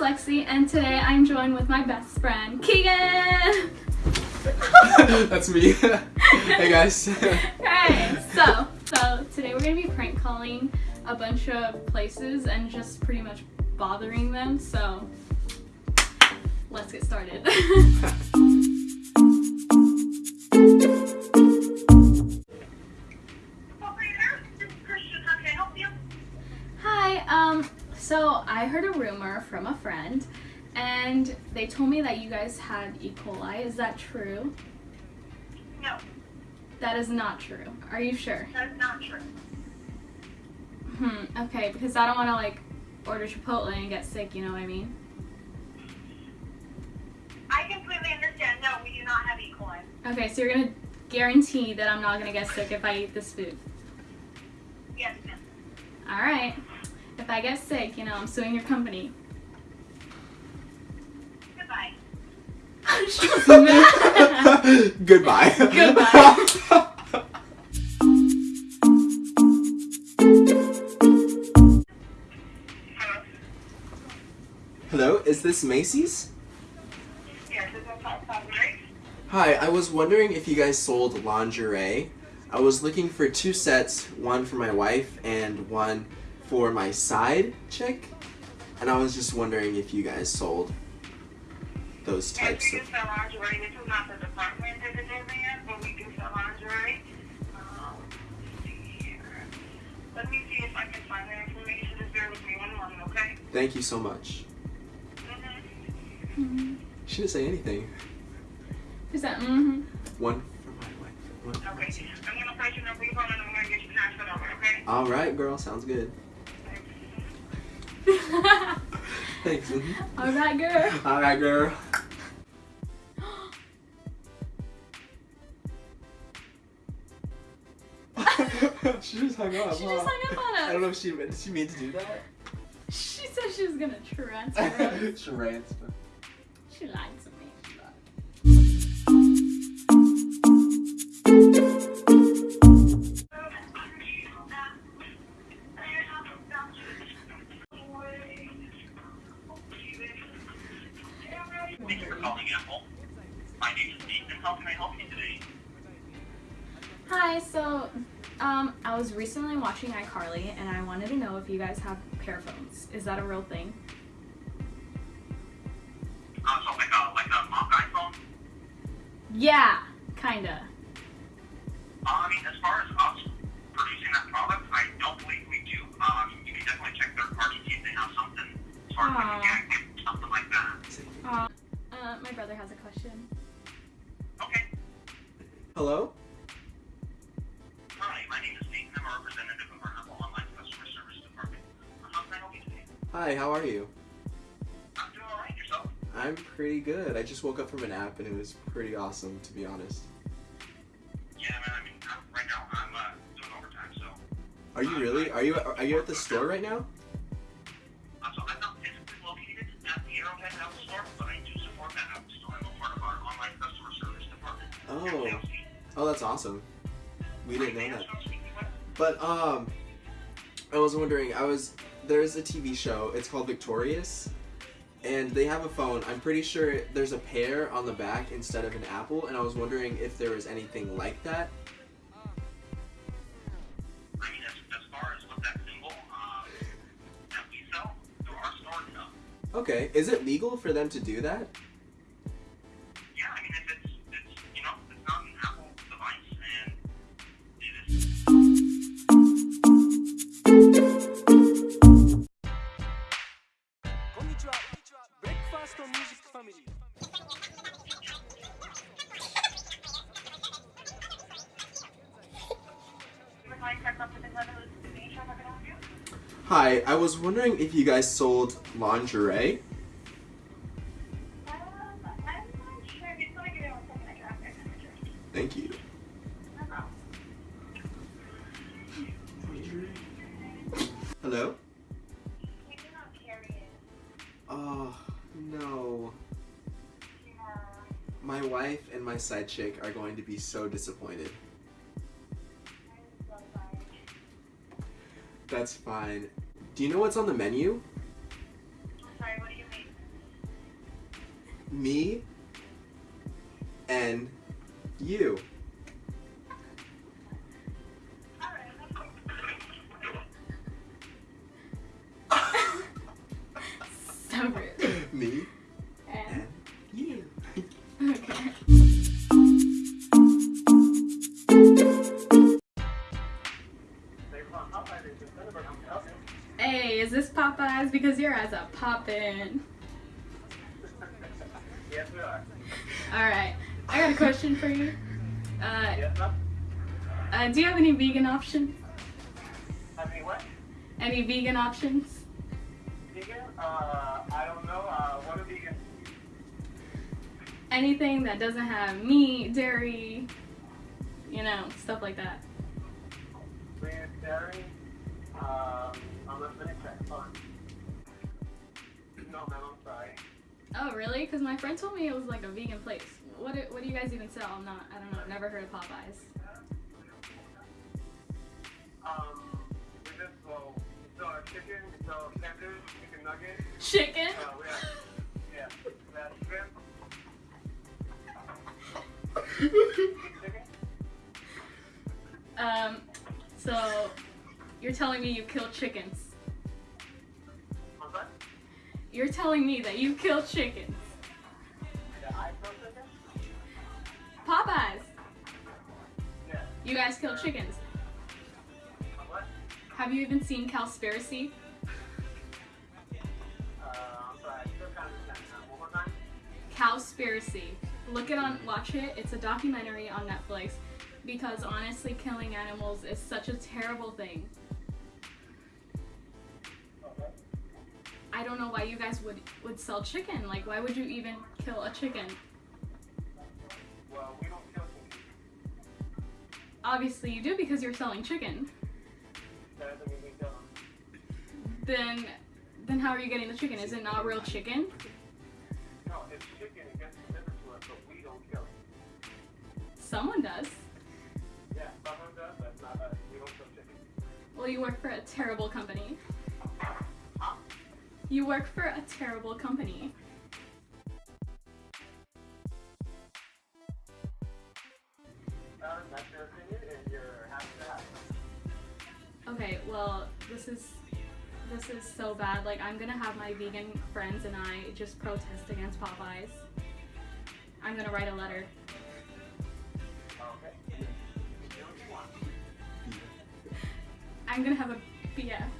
Lexi, and today I'm joined with my best friend, Keegan! That's me. hey guys. Alright, so, so today we're gonna be prank calling a bunch of places and just pretty much bothering them, so let's get started. Hi, um, so I heard a rumor from a friend and they told me that you guys had E. coli. Is that true? No, That is not true. Are you sure? that's not true. Hmm, okay, because I don't want to like order Chipotle and get sick, you know what I mean? I completely understand. No, we do not have E. coli. Okay, so you're gonna guarantee that I'm not gonna get sick if I eat this food. Yes, ma'am. Alright. If I get sick, you know, I'm suing your company. Goodbye. She's mad. Goodbye. Goodbye. Hello. Hello, is this Macy's? Yes, this is South Cosmetics. Hi, I was wondering if you guys sold lingerie. I was looking for two sets, one for my wife and one for my side chick. And I was just wondering if you guys sold those Yes, types we of do sell lingerie. This is not the department that it is in, but we do sell lingerie. Um, let's see here. Let me see if I can find that information. Just bear with me one moment, okay? Thank you so much. Mm-hmm. She didn't say anything. Is that mm-hmm? One for my wife. One for my Okay. I'm going to place your number. You're and I'm going to get you transferred over, okay? Alright, girl, sounds good. Thanks. Alright, girl. Alright, girl. she just hung up. She huh? just hung up on us. I don't know if she meant. Did she mean to do that? She said she was gonna transfer. Charades, She lied to My name. How can I help you today? Hi, so um, I was recently watching iCarly and I wanted to know if you guys have PearPhones. Is that a real thing? Uh, so like a like a mock iPhone. Yeah, kinda. Uh, I mean, as far as us producing that product, I don't believe we do. Um, you can definitely check their parts and see if they have something as far as like something like that. Uh, uh, my brother has a question. Hello. Hi, my name is Nathan. I'm a representative of our Apple Online Customer Service Department. How can I help you today? Hi, how are you? I'm doing all right. Yourself? I'm pretty good. I just woke up from a nap and it was pretty awesome, to be honest. Yeah, man. I mean, right now I'm uh, doing overtime, so. Are you really? Are you are you at the store right now? Oh, that's awesome. We didn't know that. May I ask who I'm speaking with? But um, I was wondering. I was there's a TV show. It's called Victorious, and they have a phone. I'm pretty sure there's a pear on the back instead of an apple, and I was wondering if there was anything like that. I mean, as, as far as what that symbol um, that we sell through our store, no. Okay, is it legal for them to do that? Hi, I was wondering if you guys sold lingerie. Um, I'm not sure. If it's going to give me one second, I can ask my manager. Thank you. Hello? We do not carry it. Oh, no. Yeah. My wife and my side chick are going to be so disappointed. So. That's fine. Do you know what's on the menu? I'm Sorry, what do you mean? Me and you. Because your eyes are popping. Yes, we are. Alright, I got a question for you. Uh, Yes, ma'am. uh, do you have any vegan options? Mean, what? Any vegan options? Vegan? Uh, I don't know. Uh, what are vegan? Anything that doesn't have meat, dairy, you know, stuff like that. Vegan dairy? Um, I'm not gonna check. Hold on. No, ma'am, I'm sorry. Oh, really? Because my friend told me it was like a vegan place. What do, what do you guys even sell? I'm not, I don't know, I've never heard of Popeyes. Um, we just, well, we sell chicken, we sell tenders, chicken nuggets. Chicken? Uh, we have, yeah, we have shrimp. Chicken? Um, so you're telling me you kill chickens. You're telling me that you killed chickens. Popeyes, Yeah. you guys killed chickens. What? Have you even seen Cowspiracy? Cowspiracy. Look it on, watch it. It's a documentary on Netflix. Because honestly, killing animals is such a terrible thing. I don't know why you guys would would sell chicken. Like, why would you even kill a chicken? Well, we don't kill chicken. Obviously, you do because you're selling chicken. That doesn't mean we kill them. Then, then how are you getting the chicken? Is it not real chicken? No, it's chicken. It gets delivered to us, but we don't kill it. Someone does. Yeah, someone does. That's not us. We don't kill chicken. Well, you work for a terrible company. You work for a terrible company. That's your opinion, and you're happy to have. Okay, well, this is this is so bad. Like, I'm gonna have my vegan friends and I just protest against Popeyes. I'm gonna write a letter. Okay. You do what you want. I'm gonna have a BF.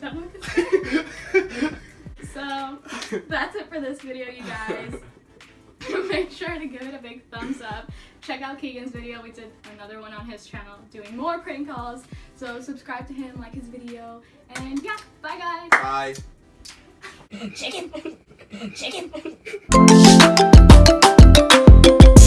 Done with this. so that's it for this video, you guys. Make sure to give it a big thumbs up. Check out Keegan's video. We did another one on his channel doing more prank calls. So subscribe to him, like his video, and yeah, bye guys. Bye. Chicken. Chicken.